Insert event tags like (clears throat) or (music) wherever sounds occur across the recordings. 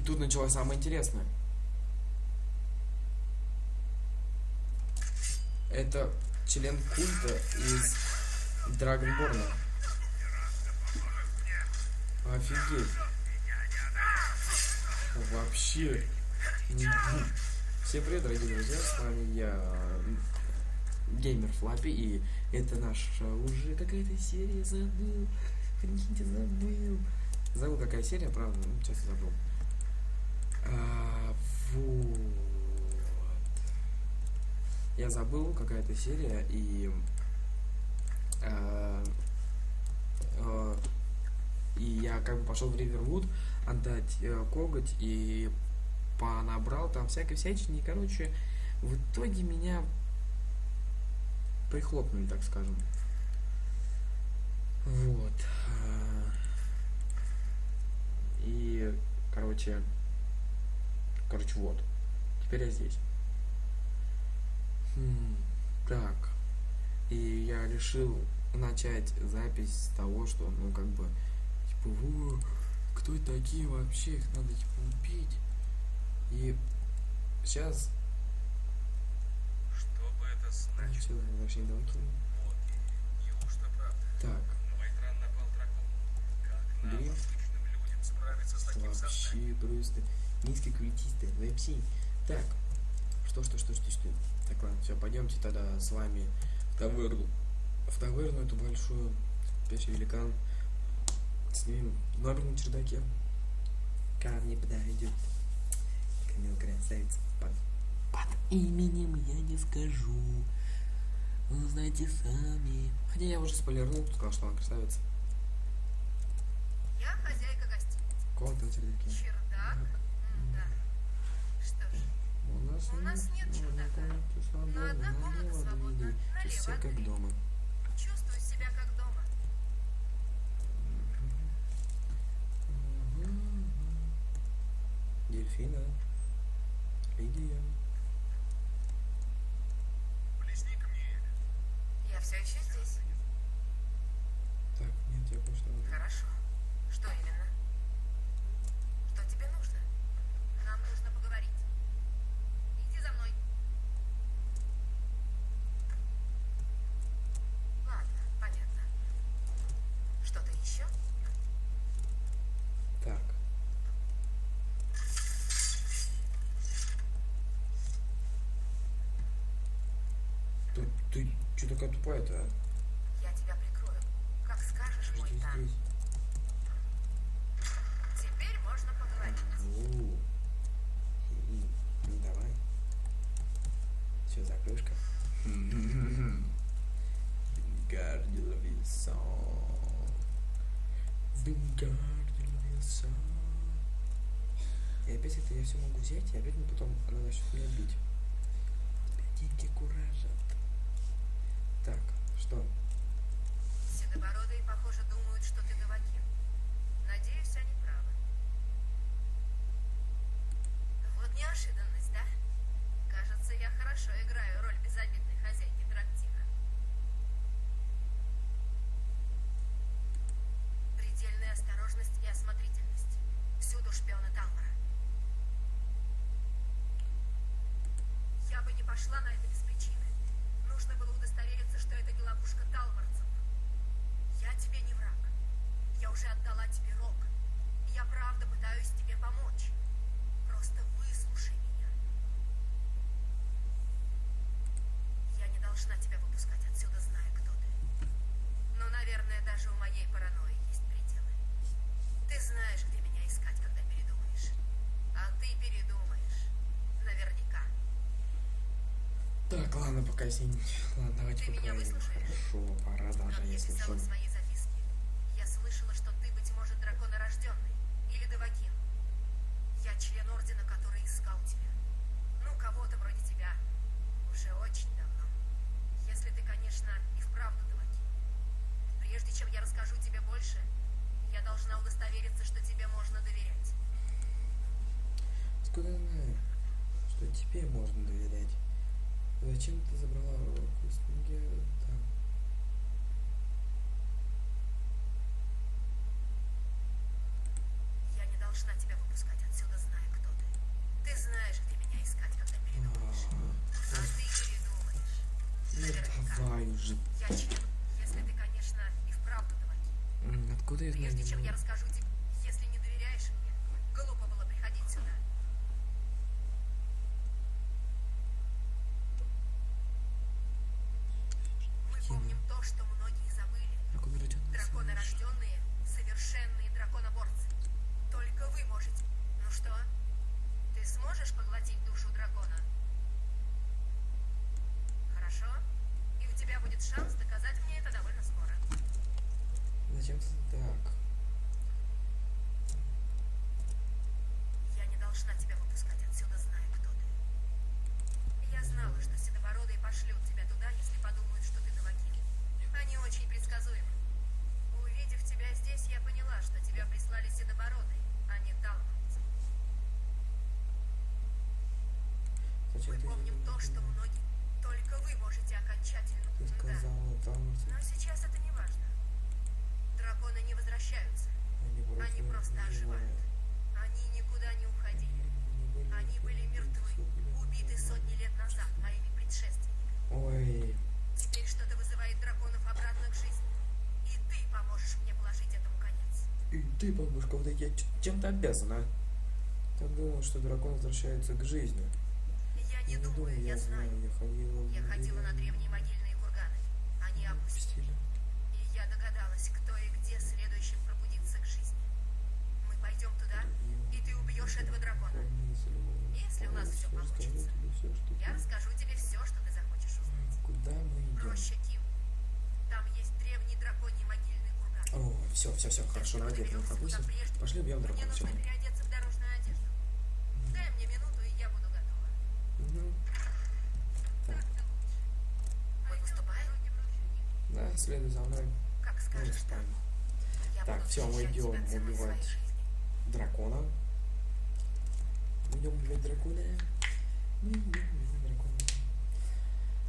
И тут началось самое интересное. Это член культа из Драгонборна. Офигеть. Вообще. Всем привет, дорогие друзья, с вами я, Геймер Флаппи, и это наша уже какая-то серия, забыл. Прикиньте, забыл. Забыл, какая серия, правда, ну, сейчас забыл. А, вот. Я забыл, какая-то серия, и... а, а, и я как бы пошел в Ривервуд отдать э, коготь и понабрал там всякой всячины. И, короче, в итоге меня прихлопнули, так скажем. Вот. а, И, короче, короче, вот. Теперь я здесь. Хм, так. И я решил начать запись с того, что, ну, как бы, типа, «Во, кто такие вообще, их надо, типа, убить. И сейчас... Что бы это значило? что, вообще не неужто правда? Так, На мой экран напал дракон. Как нам, Блин. обычным людям, справиться с таким созданием? вообще просто низкоквалитистые, вообще. Так, что, что, что, что, что. Так, ладно, все, пойдемте тогда с вами в таверну. В таверну эту большую, спящий великан. Снимем номер на чердаке. Ко мне подойдет. Камил красавица. Под, под именем я не скажу. Вы знаете сами. Хотя я уже спойлернул, сказал, что она красавица. Я хозяйка гостиницы. Комната на чердаке. Чердак? У нас, У нас нет чердака. Но одна комната свободна, все налево как дома. чувствую себя как дома. Дельфина. Лидия. Близни к мне. Я все еще здесь. Так, нет, я кое-что нужно. Хорошо. Что именно? Что тебе нужно? Нам нужно поговорить. Иди за мной. Ладно, понятно. Что-то еще? Так. Ты, что такая тупая-то, а? Я тебя прикрою. Как скажешь, мой Здесь, Тан. Теперь можно поговорить. О. И- Ну давай. Все, закрышка. Вингардил Вилсон. Вингардил Вилсон. И опять это я все могу взять, и опять мне потом она начнет меня бить. Деньги куражат. Так, что? Седобородые, похоже, думают, что ты Давакин. Надеюсь, они правы. Вот неожиданность, да? Кажется, я хорошо играю роль безобидной хозяйки трактира. Предельная осторожность и осмотрительность. Всюду шпионы Талмара. Я бы не пошла на это без причины. Нужно было удостовериться, что это не ловушка талмарцев. Я тебе не враг. Я уже отдала тебе рог. Я правда пытаюсь тебе помочь. Просто выслушай меня. Я не должна тебя выпускать отсюда, зная, кто ты. Но, наверное, даже у моей паранойи есть пределы. Ты знаешь, где меня искать, когда передумаешь. А ты передумаешь. Наверняка. Так, ладно, пока сидеть. Ладно, давайте Ты меня выслушаешь? Хорошо, пора даже, если что. Тебе можно доверять. Зачем ты забрала руку с ноги? Там. Я не должна тебя выпускать отсюда, зная, кто ты. Ты знаешь, где меня искать, когда передумаешь. А, а ты передумаешь. Ну давай уже. Если ты, конечно, и вправду давай. Откуда я знаю? Прежде чем я расскажу Я знала, что седобородые пошлют тебя туда, если подумают, что ты Давакин. Они очень предсказуемы. Увидев тебя здесь, я поняла, что тебя прислали седобородые, а не талманцы. Зачем Мы ты помним не то, что поняла? многие... Только вы можете окончательно... Ты Да. сказала там, Но сейчас это не важно. Драконы не возвращаются. они просто, Они просто выживают. оживают. Они никуда не уходили. Они были мертвы, убиты сотни лет назад моими предшественниками. Ой, Теперь что-то вызывает драконов обратно к жизни. И ты поможешь мне положить этому конец. и ты, бабушка, вот я чем-то обязана. Так думал, что дракон возвращается к жизни. Я не думаю, я знаю. я ходила Я ходила на древние могильные курганы. Они опустили. И я догадалась, кто и где следующим пробудится к жизни. Мы пойдем туда, и ты убьешь этого дракона. Если у нас всё получится. Я расскажу тебе все, что ты захочешь узнать. Куда мы идем? Роща Ким. Там есть древний драконий могильный. О, все, все, все, хорошо, давайте это не пропустим. Пошли убьем Мне дракона, все. нужно переодеться в дорожную одежду. Дай мне минуту, и я буду готова. Так, Мы выступаем? да, следуй за мной. Как Мы скажешь. Я Так, всё, мы своей убивать. Дракона. Мы идем убивать дракона. Мы идем убивать дракона.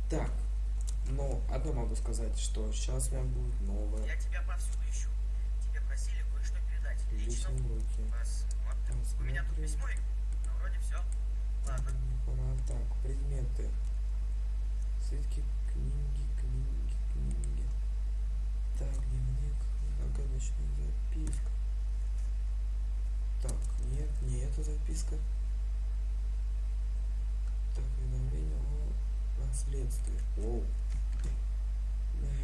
Так, но одно могу сказать, что сейчас у меня будет новое Я тебя повсюду ищу. Тебе просили кое-что передать. Лично. Посмотрим. У меня тут письмо, но вроде все. Ладно. Пора. Так, предметы. Свитки, книги, книги, книги. Так, дневник, загадочная записка. Так, нет, не эта записка. Так, уведомление о наследстве. Оу.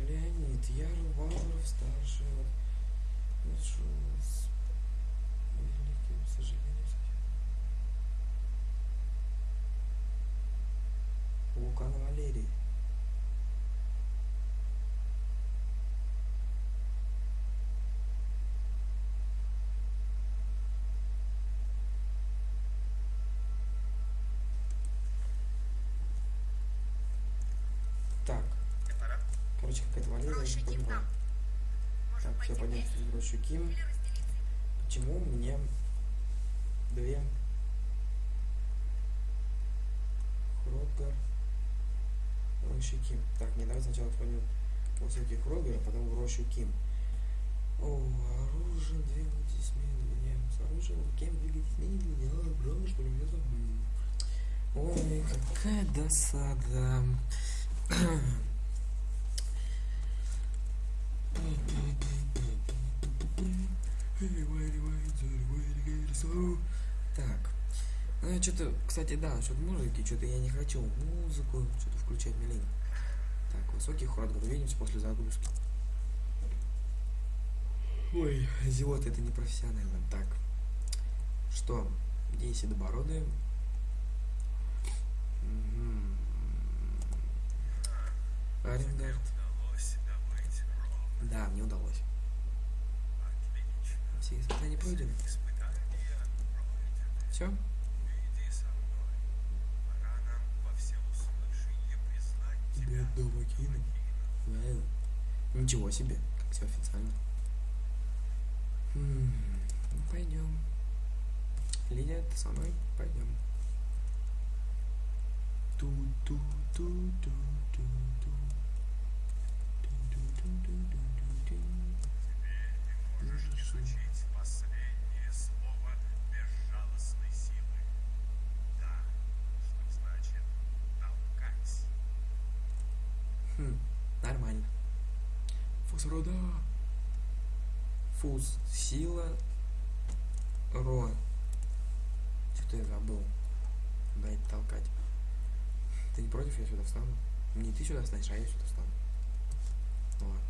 Леонид, Яр Вавров, старший. Вот. Прошу с великим сожалением. Вулкан Валерий. Так, Мне пора. Короче, какая-то Валерия, я не понимаю. Так, все, пойти пойдем в рощу Ким. Почему мне две Хротгар Рощи Ким? Так, мне давай сначала пойдем в высокий Хротгар, а потом в Рощу Ким. О, оружие, двигайтесь медленнее. С оружием Кем двигайтесь медленнее. А, жалко, что ли, я забыл. Ой, какая досада. (clears throat) Так. Ну, я что-то, кстати, да, насчет музыки, что-то я не хочу музыку, что-то включать милень. Так, высокий хор, увидимся после загрузки. Ой, зевота, это непрофессионально. Так, что, седобородые? Мгм. Аренгард. Да, мне удалось. Все испытания пройдены. Все? Ничего себе, как все официально. Ну, пойдем. Лидия, ты со мной? Пойдем. ту Нормально. Фосфорода. Фуз. Сила. Ро. Что-то я забыл. Дать толкать. Ты не против, я сюда встану? Не ты сюда встанешь, а я сюда встану. Ну ладно.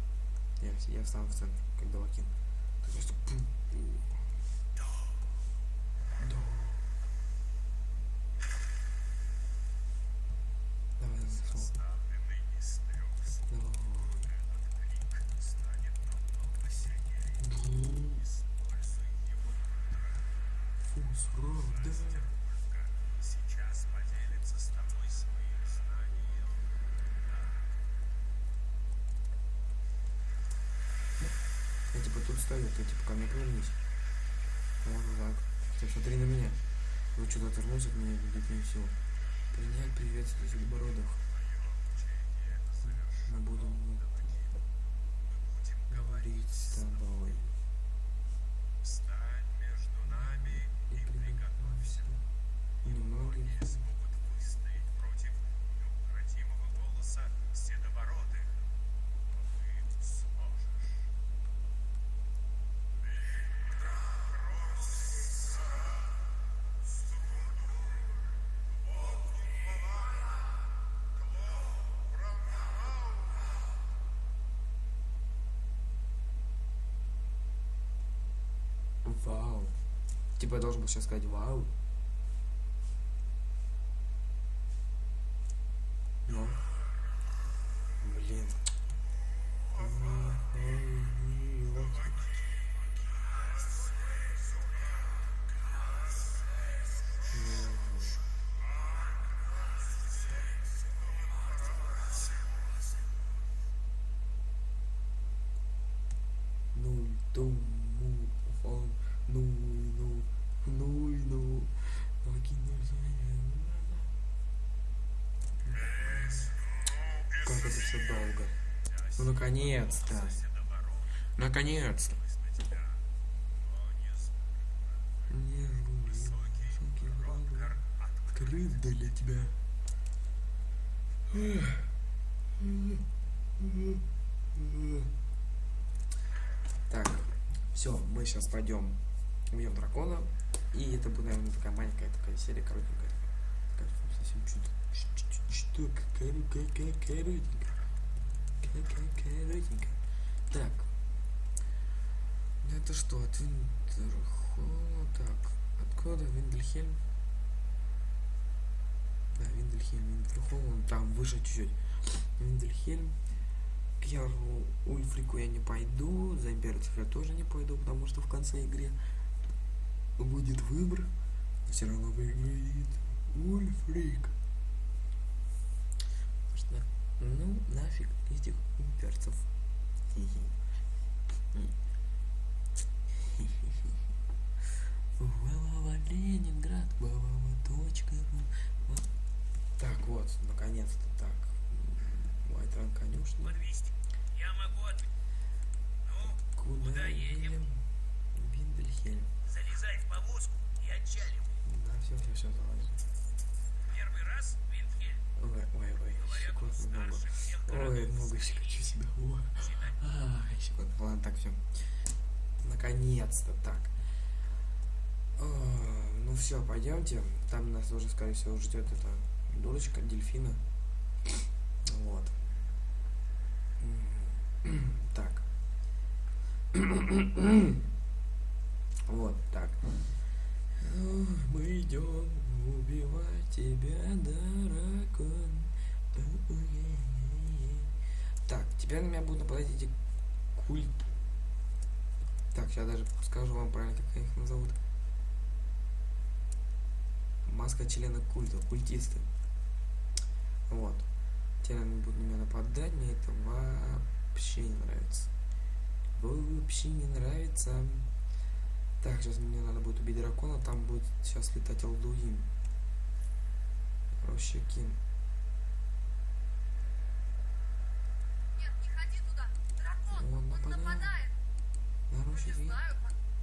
Я, я встану в центр, как Давакин. Ты просто... пум. Да. Давай, давай, Составленный из трех слов, давай. этот крик станет намного сильнее. Используй его Фуз, Ро, да. Мастер Ольга сейчас поделится с тобой своим знанием. Я типа тут стою, ты типа ко мне повернись. Вот так. Ты смотри на меня. Вы что-то отвернулся от меня, видит не все. Принять приветствие Седобородов. Учение Типа я должен был сейчас сказать вау. Ну. Блин. Ну, Все долго. Ну, наконец-то. Наконец-то. Открыт для тебя. Так, все, мы сейчас пойдем убьем дракона. И это будет, наверное, такая маленькая такая серия, коротенькая. Такая совсем чуть что, коротенькая. Коротенькая. Так. Это что, от Виндерхолла? Так, откуда Виндельхельм? Да, Виндельхельм, Виндерхолл, он там выше чуть-чуть. Виндельхельм. К Яру Ульфрику я не пойду, за имперцев я тоже не пойду, потому что в конце игры будет выбор. Все равно выиграет Ульфрик. Ну, нафиг этих имперцев. Валава Ленинград, валава точка. Так вот, наконец-то так. Вайтран конюшня. Подвести. Я могу от... Ну, Куда, Куда едем? Виндельхельм. залезай в повозку и отчалим. Да, все, все, все, залазим. Первый раз, Вильхельм, Ой, ой, ой, говорят, он секунд много. старше всех Ой, себя. Ой. Всегда Ай, секунд. Ладно, так, все. Наконец-то так. А, Ну все, пойдемте. Там нас уже, скорее всего, ждет эта дурочка дельфина. Вот. Так. Вот так. Мы идем убивать тебя, дракон. Так, теперь на меня будут нападать эти культ. Так, сейчас даже скажу вам правильно, как их назовут. Маска члена культа, культисты. Вот. Теперь они будут на меня нападать, мне это вообще не нравится. Вообще не нравится. Так, сейчас мне надо будет убить дракона, там будет сейчас летать Алдуин. Рощекин. Нет, не ходи туда. Дракон, Он он, нападает. нападает. Ну, не знаю,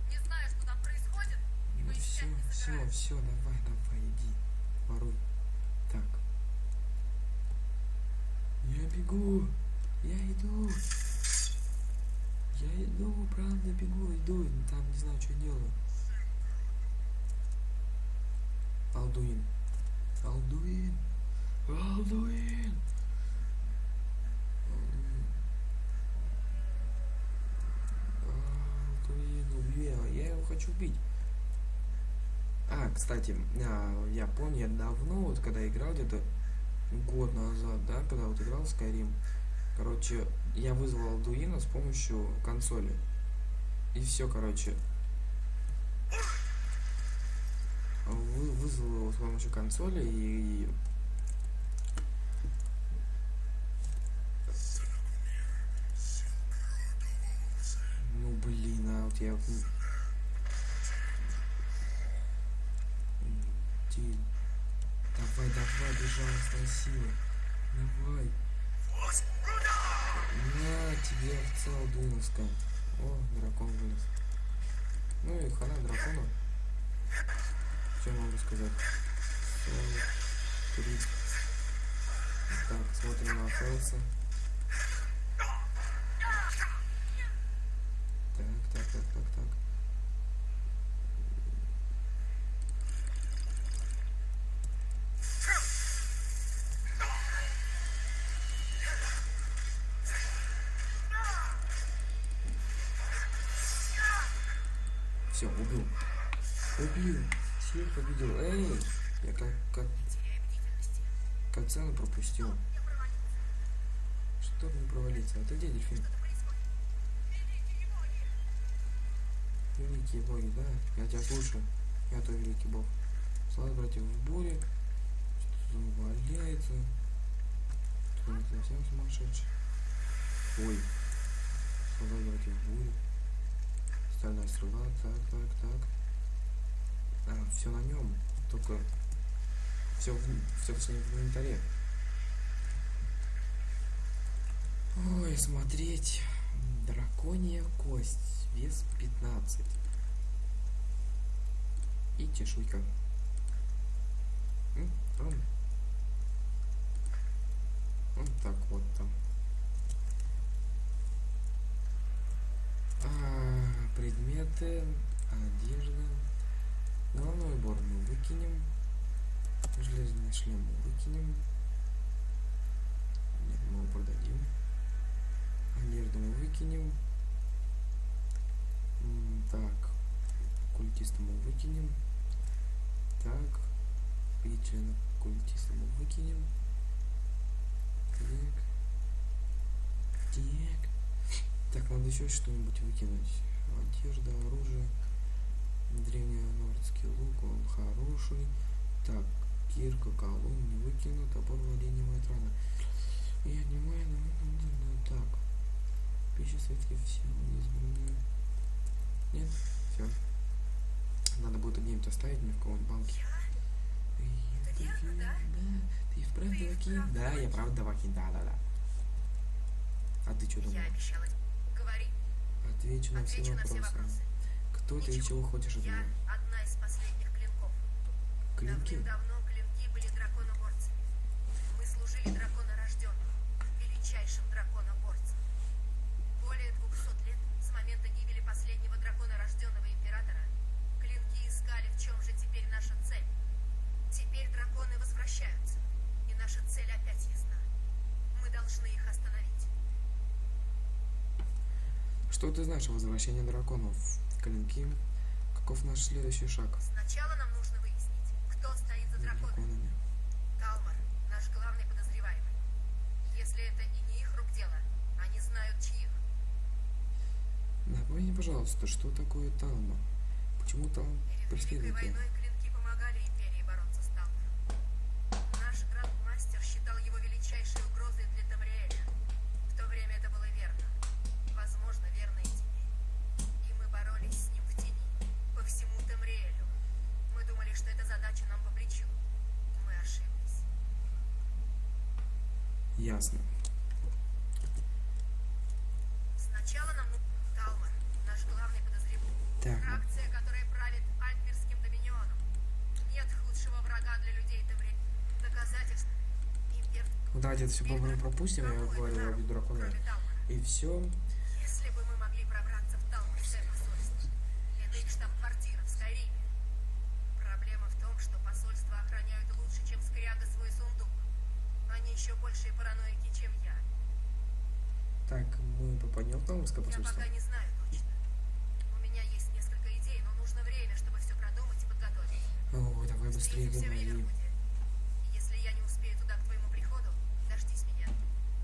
не знаю, что там происходит. И Ну все, все, все, давай, давай, иди. Воруй. Так. Я бегу. Я иду. Я иду, правда, бегу, иду, там не знаю, что делаю. Алдуин. Алдуин. Алдуин. Его. Я его хочу убить. А, кстати, а, я помню, я давно, вот когда играл, где-то год назад, да, когда вот играл в Skyrim, короче, я вызвал Алдуина с помощью консоли. И все, короче. Вы, вызвал его с помощью консоли и... вот я... Давай, давай, безжалостная сила. Давай. На тебе овца Алдуновская. О, дракон вылез. Ну и хана дракона. Что я могу сказать? 43. Так, смотрим на Фелса. Все, убил. Убил. Всех победил. Эй! Я как, как, цену пропустил. Чтобы не провалиться. Ты где, дельфин? Великие боги! Да? Я тебя слушаю. Я твой великий бог. Слава братьев в буре. Что-то валяется. Кто не совсем сумасшедший. Ой. Слава братьев в буре. Стальная стрела. Так, так, так. А, все на нем. Только все, все точнее в инвентаре. Ой, смотреть. Драконья кость. Вес 15. И чешуйка. М, м. Вот так вот там. А, предметы, одежда. Головной убор мы выкинем. Железный шлем мы выкинем. Нет, мы его продадим. Одежду мы выкинем. Так. Культиста мы выкинем. Так. И культиста мы выкинем. Так. Так, надо еще что-нибудь выкинуть. Одежда, оружие. Древненордский лук, он хороший. Так, кирка, колун не выкину, топор владения рана. Я не маю, ну, ну, так. Пища светки все избранные. Нет, все. Надо будет где-нибудь оставить мне в каком-нибудь банке. Ты да? Ты вправду Ты и Вакин? вправду Да, я правда Вакин, да, да, да. А ты что думал? Я обещала тебе. Говори. Отвечу на все Отвечу на все вопросы. Кто ты и чего хочешь от меня? клинки Что ты знаешь о возвращении драконов? Клинки? Каков наш следующий шаг? Сначала нам нужно выяснить, кто стоит за драконами. драконами. Талмар, наш главный подозреваемый. Если это и не их рук дело, они знают чьих. Напомни, пожалуйста, что такое Талма? Почему Великой преследует тебя? Ясно. Сначала нам Талмар, наш главный подозреваемый. Так, Фракция, которая правит Альперским доминионом. Нет худшего врага для людей Тамриэля. Доказательств. Импер... ну давайте это все попробуем пропустим, я говорю, я. Кроме Талмара. И все. Если бы мы могли понял Талмудское Я посольство? пока не знаю точно. У меня есть несколько идей, но нужно время, чтобы все продумать и подготовить. О, давай быстрее в. И Если я не успею туда к твоему приходу, дождись меня.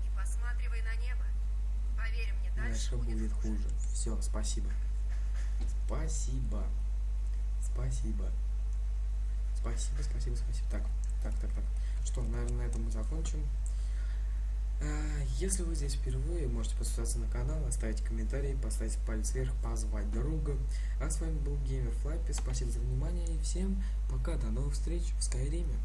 И посматривай на небо. Поверь мне, дальше, Дальше будет хуже. Все, спасибо. Спасибо. Спасибо. Спасибо, спасибо, спасибо. Так, так, так, так. Что, наверное, на этом мы закончим. А, Если вы здесь впервые, можете подписаться на канал, оставить комментарий, поставить палец вверх, позвать друга. А с вами был Геймер Флаппи. Спасибо за внимание и всем пока. До новых встреч в Скайриме.